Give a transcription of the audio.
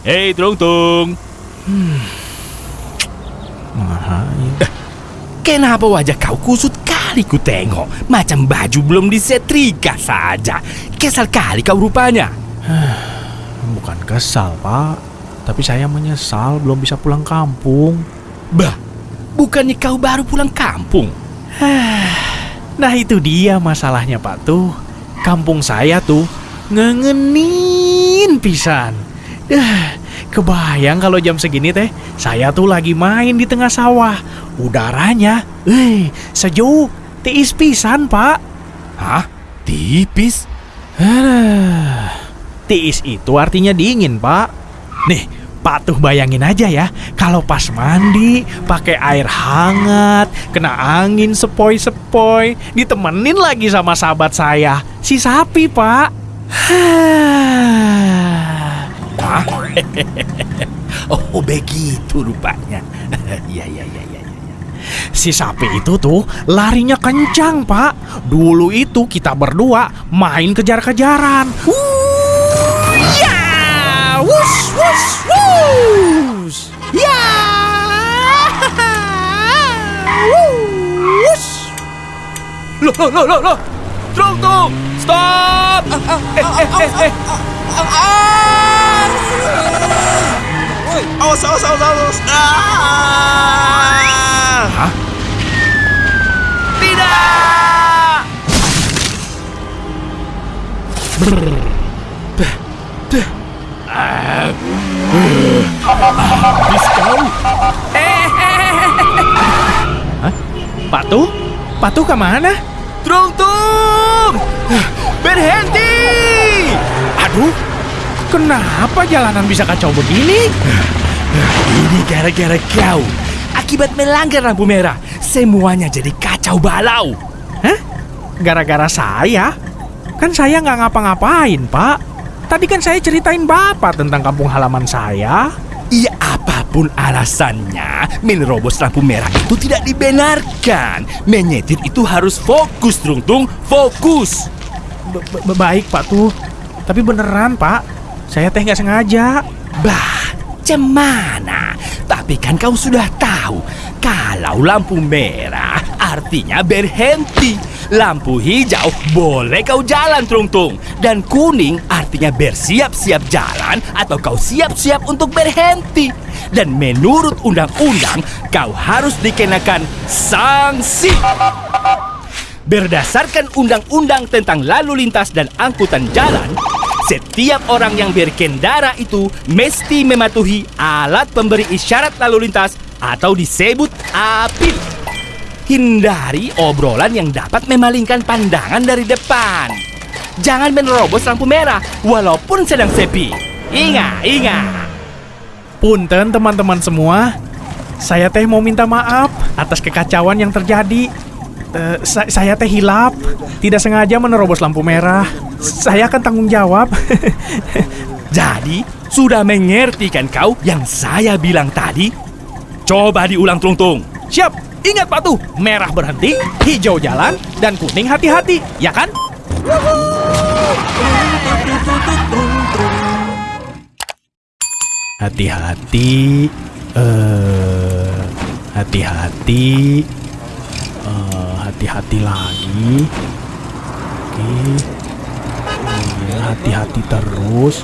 Hei, Tung Tung. Kenapa wajah kau kusut kali ku tengok? Macam baju belum disetrika saja. Kesal kali kau rupanya. Bukan kesal, Pak. Tapi saya menyesal belum bisa pulang kampung. Bah, bukannya kau baru pulang kampung? Nah itu dia masalahnya Pak tuh. Kampung saya tuh ngengenin pisan. Dah, kebayang kalau jam segini teh saya tuh lagi main di tengah sawah. Udaranya, eh, sejuk, tiis pisan Pak. Hah? Tipis? Aduh, tiis itu artinya dingin Pak. Nih, Pak tuh bayangin aja ya, kalau pas mandi pakai air hangat, kena angin sepoi-sepoi, ditemenin lagi sama sahabat saya, si sapi, Pak. Hah? oh, begitu rupanya. Iya, iya, iya, iya. Si sapi itu tuh larinya kencang, Pak. Dulu itu kita berdua main kejar-kejaran. Wuh, ya, wush, wush, wush, ya, wush. Loh, loh, loh, loh, loh. Tung Tung, stop! Eh, eh, eh, eh. Awas, awas, awas, awas. Ah! Hah? Tidak! Habis kau. Pak tuh? Pak tuh ke mana? Tung Tung! Berhenti! Aduh, kenapa jalanan bisa kacau begini? Ini gara-gara kau. Akibat melanggar lampu merah, semuanya jadi kacau balau. Hah? Gara-gara saya? Kan saya nggak ngapa-ngapain, Pak. Tadi kan saya ceritain Bapak tentang kampung halaman saya. Apa pun alasannya, menerobos lampu merah itu tidak dibenarkan. Menyetir itu harus fokus, Tung Tung, fokus. Baik, Pak tuh. Tapi beneran, Pak. Saya teh nggak sengaja. Bah, cemana? Tapi kan kau sudah tahu, kalau lampu merah artinya berhenti. Lampu hijau boleh kau jalan, Tung Tung. Dan kuning artinya bersiap-siap jalan atau kau siap-siap untuk berhenti. Dan menurut undang-undang, kau harus dikenakan sanksi. Berdasarkan undang-undang tentang lalu lintas dan angkutan jalan, setiap orang yang berkendara itu mesti mematuhi alat pemberi isyarat lalu lintas atau disebut APIL. Hindari obrolan yang dapat memalingkan pandangan dari depan. Jangan menerobos lampu merah walaupun sedang sepi. Ingat, ingat. Punten teman-teman semua. Saya teh mau minta maaf atas kekacauan yang terjadi. Eh, sa- saya teh hilap, tidak sengaja menerobos lampu merah. Saya akan tanggung jawab. Jadi, sudah mengerti kan kau yang saya bilang tadi? Coba diulang tung-tung. Siap, ingat Pak tuh, merah berhenti, hijau jalan, dan kuning hati-hati, ya kan? Hati-hati, eh, hati-hati, eh, hati-hati lagi. Oke, Iya, hati-hati terus.